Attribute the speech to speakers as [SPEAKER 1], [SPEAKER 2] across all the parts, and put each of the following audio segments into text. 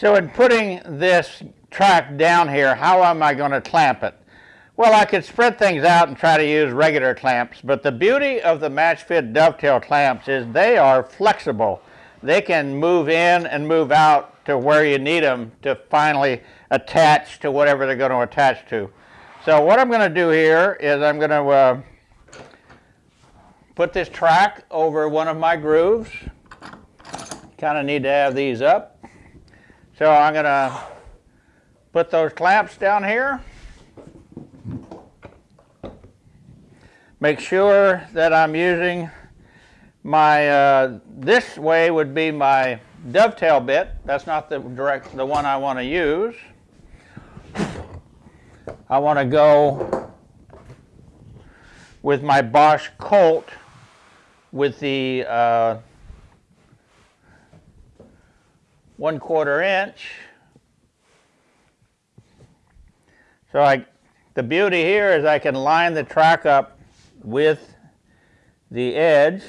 [SPEAKER 1] So in putting this track down here, how am I going to clamp it? Well, I could spread things out and try to use regular clamps, but the beauty of the match fit dovetail clamps is they are flexible. They can move in and move out to where you need them to finally attach to whatever they're going to attach to. So what I'm going to do here is I'm going to uh, put this track over one of my grooves. Kind of need to have these up. So I'm going to put those clamps down here. Make sure that I'm using my, uh, this way would be my dovetail bit. That's not the direct, the one I want to use. I want to go with my Bosch Colt with the uh, one quarter inch. So I, the beauty here is I can line the track up with the edge,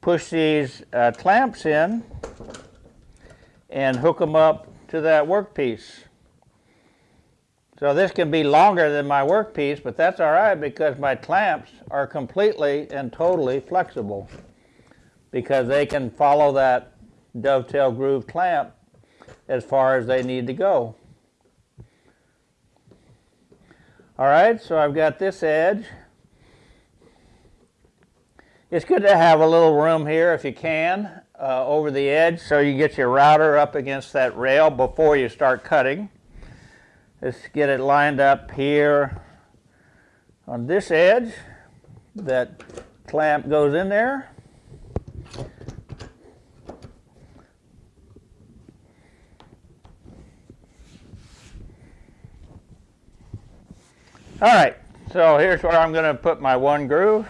[SPEAKER 1] push these uh, clamps in, and hook them up to that workpiece. So this can be longer than my workpiece, but that's all right because my clamps are completely and totally flexible because they can follow that dovetail groove clamp as far as they need to go. All right, so I've got this edge it's good to have a little room here if you can uh, over the edge so you get your router up against that rail before you start cutting. Let's get it lined up here on this edge. That clamp goes in there. All right, so here's where I'm going to put my one groove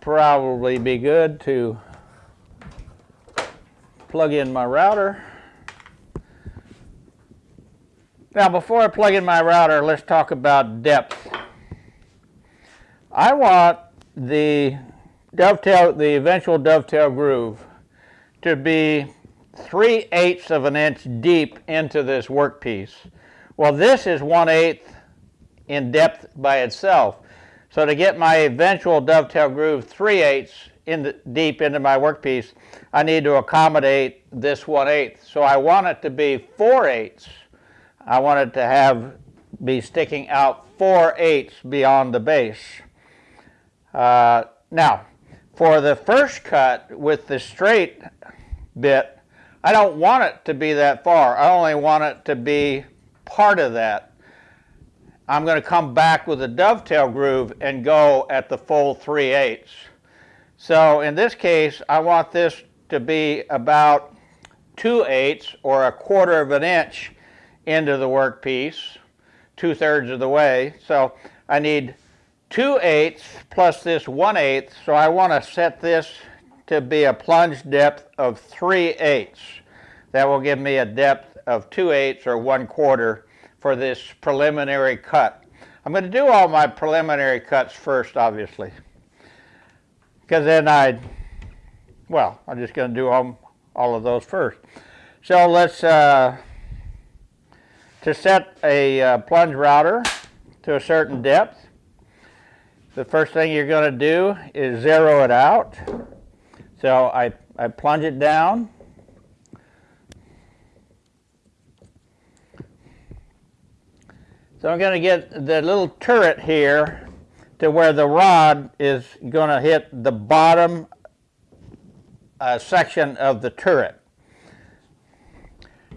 [SPEAKER 1] probably be good to plug in my router. Now before I plug in my router, let's talk about depth. I want the dovetail, the eventual dovetail groove to be 3 eighths of an inch deep into this workpiece. Well, this is 1 eighth in depth by itself. So to get my eventual dovetail groove 3 eighths in the, deep into my workpiece, I need to accommodate this 1 eighth. So I want it to be 4 eighths. I want it to have be sticking out 4 eighths beyond the base. Uh, now, for the first cut with the straight bit, I don't want it to be that far. I only want it to be part of that. I'm going to come back with a dovetail groove and go at the full 3 eighths. So in this case, I want this to be about 2 eighths or a quarter of an inch into the workpiece, two thirds of the way. So I need 2 eighths plus this 1 eighth. So I want to set this to be a plunge depth of 3 eighths. That will give me a depth of 2 eighths or 1 quarter for this preliminary cut. I'm going to do all my preliminary cuts first, obviously, because then I, well, I'm just going to do all, all of those first. So let's, uh, to set a uh, plunge router to a certain depth, the first thing you're going to do is zero it out. So I, I plunge it down So I'm going to get the little turret here to where the rod is going to hit the bottom uh, section of the turret.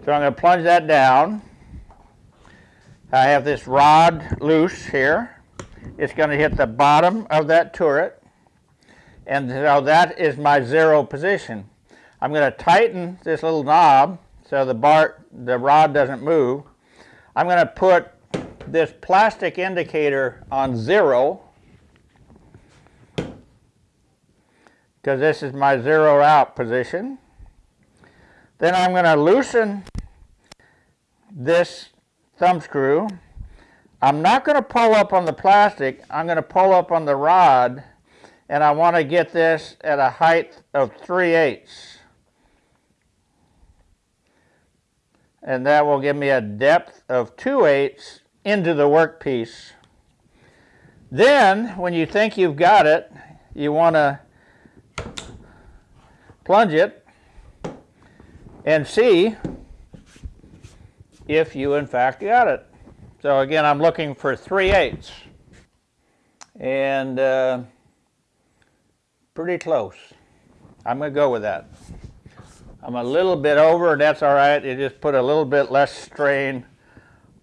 [SPEAKER 1] So I'm going to plunge that down. I have this rod loose here. It's going to hit the bottom of that turret. And so that is my zero position. I'm going to tighten this little knob so the bar, the rod doesn't move. I'm going to put this plastic indicator on zero because this is my zero out position. Then I'm going to loosen this thumb screw. I'm not going to pull up on the plastic. I'm going to pull up on the rod and I want to get this at a height of 3 eighths. and that will give me a depth of 2 eighths into the workpiece. Then, when you think you've got it, you want to plunge it and see if you in fact got it. So again, I'm looking for 3 eighths and uh, pretty close. I'm going to go with that. I'm a little bit over, and that's all right. You just put a little bit less strain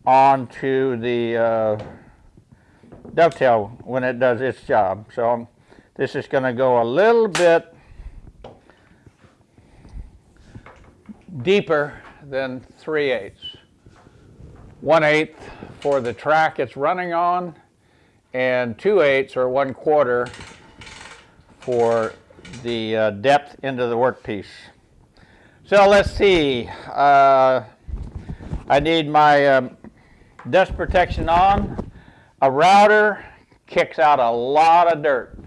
[SPEAKER 1] onto the uh, dovetail when it does its job. So this is going to go a little bit deeper than 3 eighths. 1 eighth for the track it's running on, and 2 eighths or 1 quarter for the uh, depth into the workpiece. So let's see. Uh, I need my um, dust protection on. A router kicks out a lot of dirt.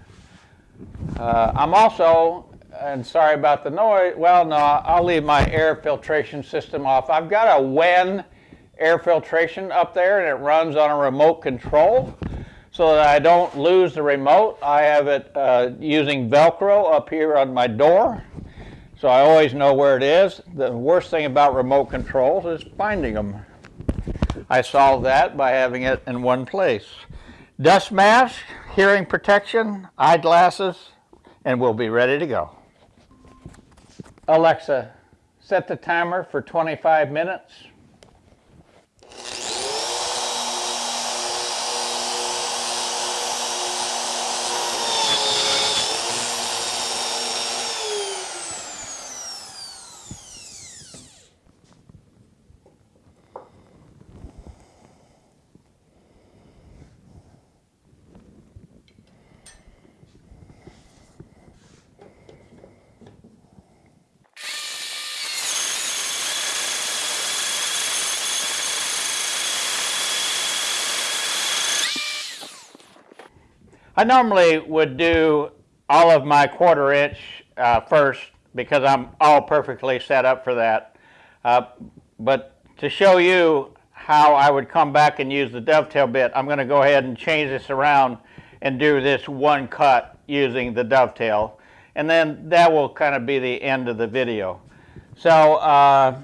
[SPEAKER 1] Uh, I'm also, and sorry about the noise, well, no, I'll leave my air filtration system off. I've got a Wen air filtration up there and it runs on a remote control so that I don't lose the remote. I have it uh, using Velcro up here on my door, so I always know where it is. The worst thing about remote controls is finding them. I solved that by having it in one place. Dust mask, hearing protection, eyeglasses, and we'll be ready to go. Alexa, set the timer for 25 minutes. I normally would do all of my quarter inch uh, first because I'm all perfectly set up for that. Uh, but to show you how I would come back and use the dovetail bit, I'm going to go ahead and change this around and do this one cut using the dovetail. And then that will kind of be the end of the video. So uh,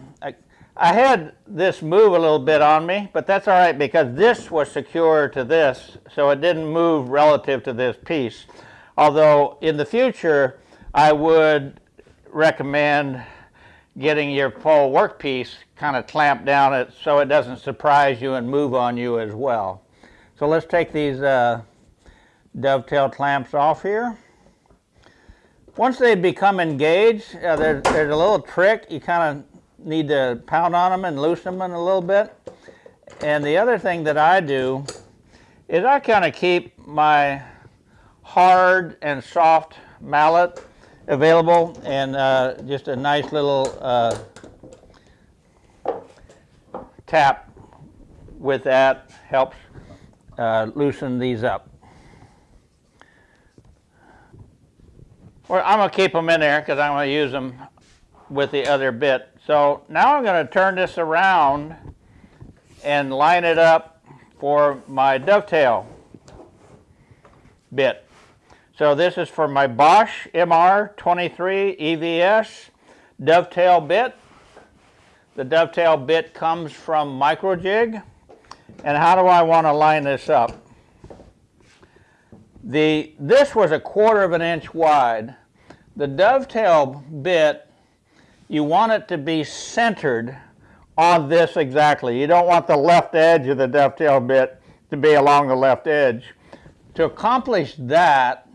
[SPEAKER 1] I had this move a little bit on me, but that's all right because this was secure to this, so it didn't move relative to this piece. Although in the future, I would recommend getting your full workpiece kind of clamped down it so it doesn't surprise you and move on you as well. So let's take these uh, dovetail clamps off here. Once they become engaged, uh, there's, there's a little trick. You kind of need to pound on them and loosen them a little bit. And the other thing that I do is I kind of keep my hard and soft mallet available and uh, just a nice little uh, tap with that helps uh, loosen these up. Well, I'm going to keep them in there because I'm going to use them with the other bit so now I'm going to turn this around and line it up for my dovetail bit. So this is for my Bosch MR23 EVS dovetail bit. The dovetail bit comes from Microjig. And how do I want to line this up? The, this was a quarter of an inch wide. The dovetail bit you want it to be centered on this exactly. You don't want the left edge of the dovetail bit to be along the left edge. To accomplish that,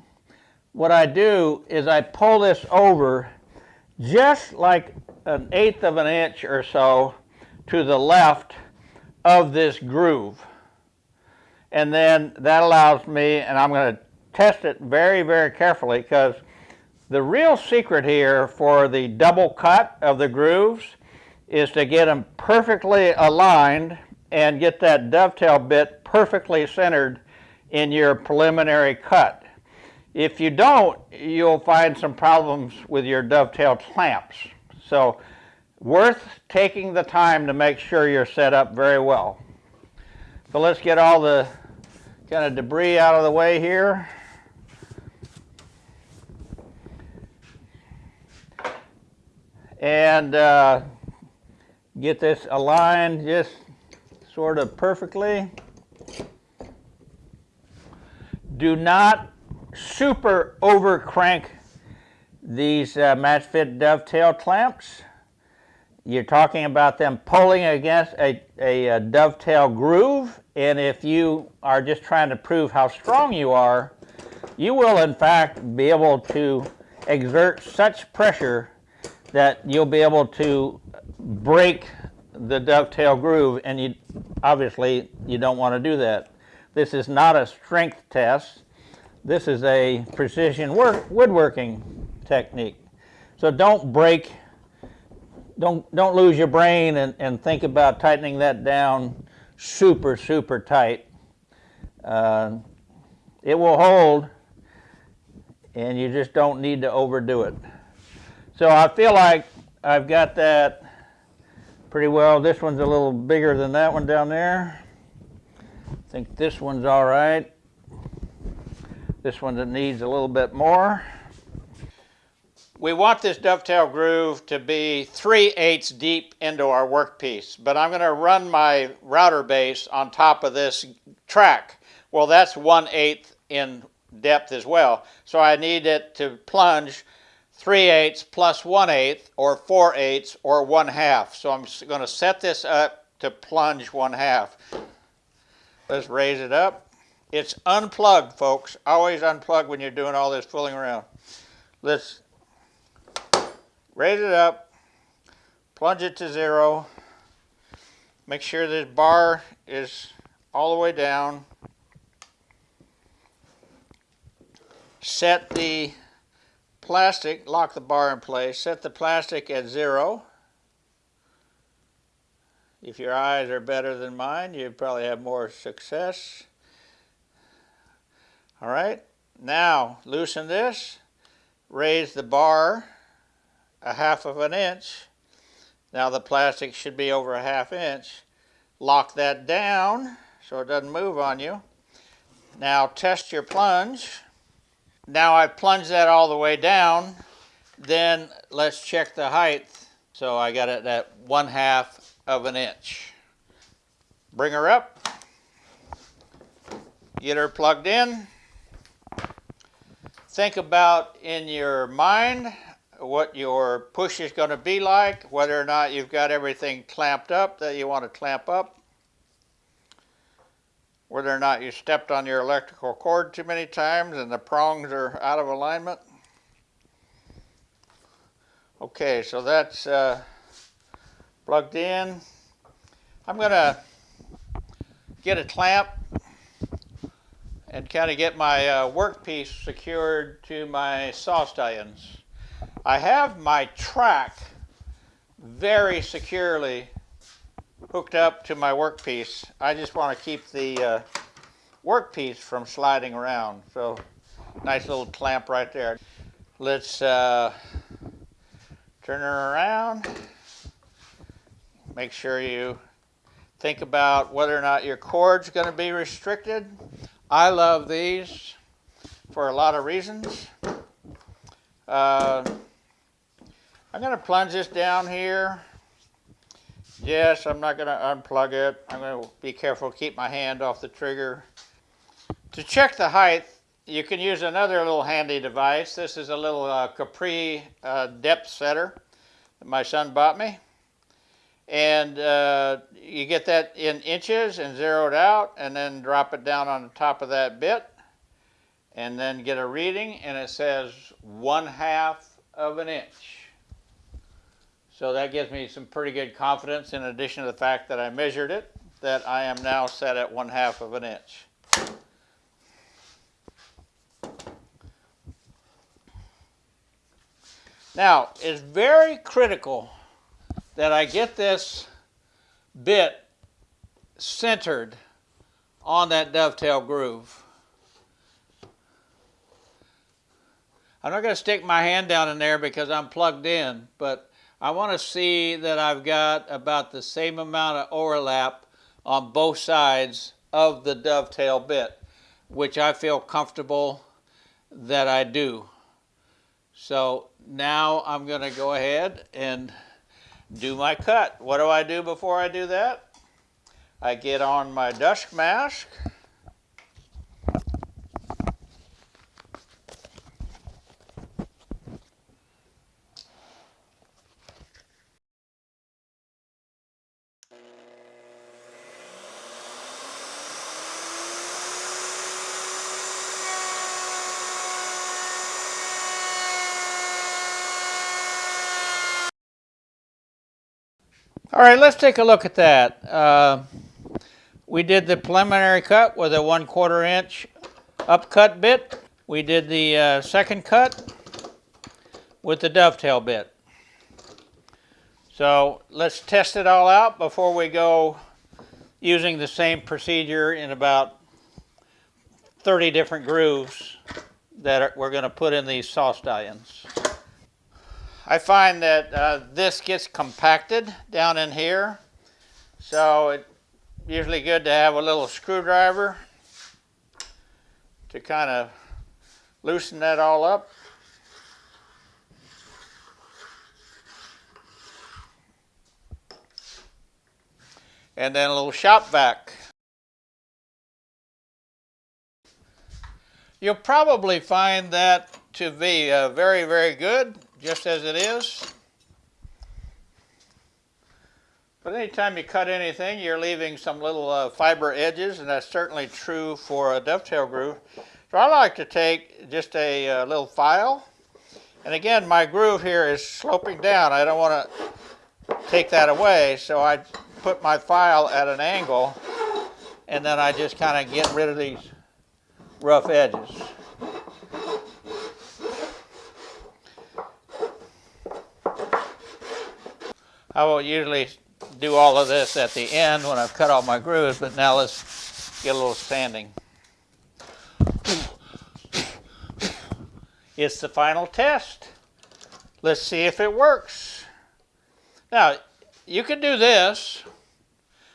[SPEAKER 1] what I do is I pull this over just like an eighth of an inch or so to the left of this groove. And then that allows me, and I'm going to test it very, very carefully because the real secret here for the double cut of the grooves is to get them perfectly aligned and get that dovetail bit perfectly centered in your preliminary cut. If you don't, you'll find some problems with your dovetail clamps. So worth taking the time to make sure you're set up very well. So let's get all the kind of debris out of the way here. And uh, get this aligned just sort of perfectly. Do not super over crank these uh, match fit dovetail clamps. You're talking about them pulling against a, a, a dovetail groove and if you are just trying to prove how strong you are, you will in fact be able to exert such pressure that you'll be able to break the dovetail groove and you obviously you don't want to do that. This is not a strength test. This is a precision work, woodworking technique. So don't break, don't, don't lose your brain and, and think about tightening that down super, super tight. Uh, it will hold and you just don't need to overdo it. So I feel like I've got that pretty well. This one's a little bigger than that one down there. I think this one's all right. This one that needs a little bit more. We want this dovetail groove to be 3 eighths deep into our workpiece, but I'm going to run my router base on top of this track. Well, that's 1 eighth in depth as well. So I need it to plunge 3 eighths plus 1 eighth or 4 eighths or 1 half. So I'm going to set this up to plunge 1 half. Let's raise it up. It's unplugged, folks. Always unplug when you're doing all this fooling around. Let's raise it up, plunge it to zero, make sure this bar is all the way down, set the plastic, lock the bar in place, set the plastic at zero. If your eyes are better than mine, you probably have more success. All right, now loosen this, raise the bar a half of an inch. Now the plastic should be over a half inch. Lock that down so it doesn't move on you. Now test your plunge. Now I've plunged that all the way down. Then let's check the height. So I got it at one half of an inch. Bring her up. Get her plugged in. Think about in your mind what your push is going to be like, whether or not you've got everything clamped up that you want to clamp up, whether or not you stepped on your electrical cord too many times and the prongs are out of alignment. Okay, so that's uh, plugged in. I'm going to get a clamp and kind of get my uh, workpiece secured to my saw stallions. I have my track very securely hooked up to my workpiece. I just want to keep the uh, workpiece from sliding around. So nice little clamp right there. Let's uh, turn her around. Make sure you think about whether or not your cord's going to be restricted. I love these for a lot of reasons. Uh, I'm going to plunge this down here. Yes, I'm not going to unplug it. I'm going to be careful keep my hand off the trigger. To check the height, you can use another little handy device. This is a little uh, Capri uh, depth setter that my son bought me. And uh, you get that in inches and zero it out and then drop it down on the top of that bit and then get a reading and it says one half of an inch. So that gives me some pretty good confidence in addition to the fact that I measured it, that I am now set at one half of an inch. Now, it's very critical that I get this bit centered on that dovetail groove. I'm not going to stick my hand down in there because I'm plugged in, but I want to see that I've got about the same amount of overlap on both sides of the dovetail bit, which I feel comfortable that I do. So now I'm going to go ahead and do my cut. What do I do before I do that? I get on my dust mask. All right, let's take a look at that. Uh, we did the preliminary cut with a one quarter inch upcut bit. We did the uh, second cut with the dovetail bit. So let's test it all out before we go using the same procedure in about 30 different grooves that are, we're going to put in these saw stallions. I find that uh, this gets compacted down in here. So it's usually good to have a little screwdriver to kind of loosen that all up. And then a little shop vac. You'll probably find that to be uh, very, very good just as it is. But anytime you cut anything, you're leaving some little uh, fiber edges, and that's certainly true for a dovetail groove. So I like to take just a uh, little file, and again, my groove here is sloping down. I don't want to take that away, so I put my file at an angle, and then I just kind of get rid of these rough edges. I will usually do all of this at the end when I've cut all my grooves, but now let's get a little sanding. It's the final test. Let's see if it works. Now, you can do this,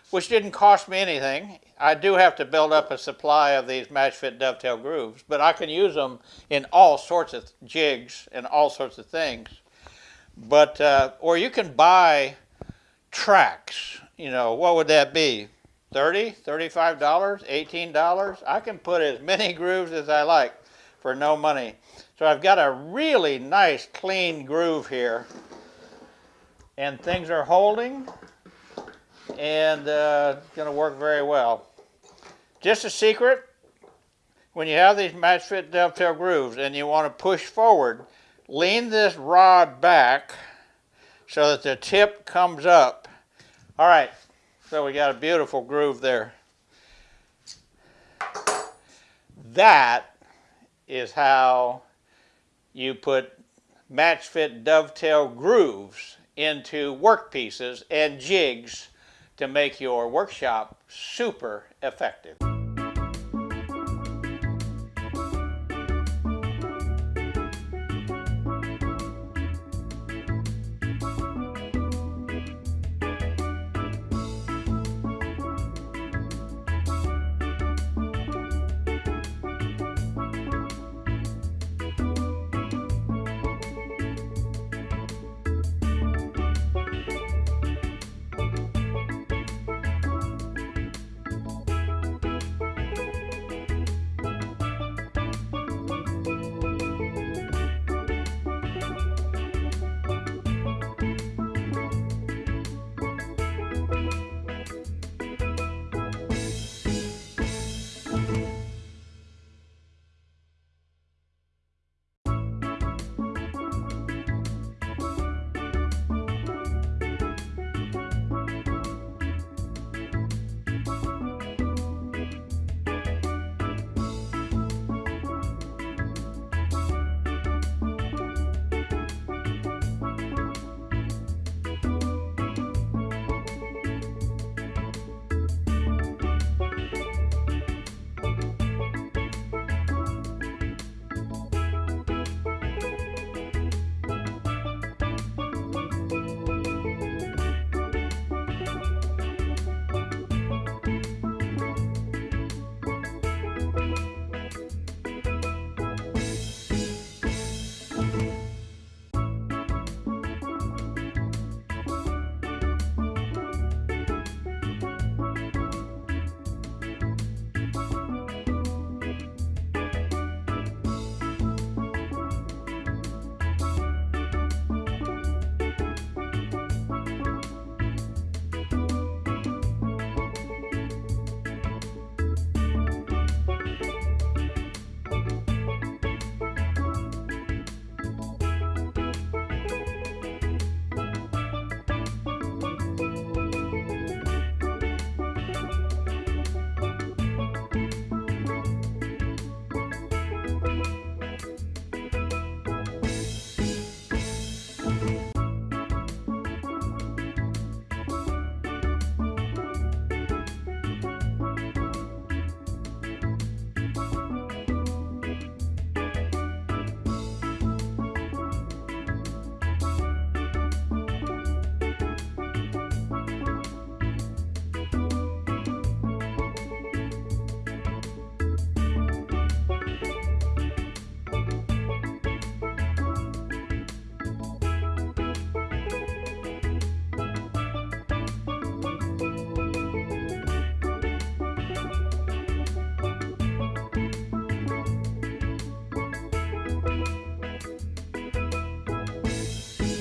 [SPEAKER 1] which didn't cost me anything. I do have to build up a supply of these match fit dovetail grooves, but I can use them in all sorts of jigs and all sorts of things. But, uh, or you can buy tracks. You know, what would that be? 30 $35, $18? I can put as many grooves as I like for no money. So I've got a really nice clean groove here. And things are holding and uh, going to work very well. Just a secret, when you have these match fit dovetail grooves and you want to push forward, lean this rod back so that the tip comes up. All right, so we got a beautiful groove there. That is how you put match fit dovetail grooves into workpieces and jigs to make your workshop super effective.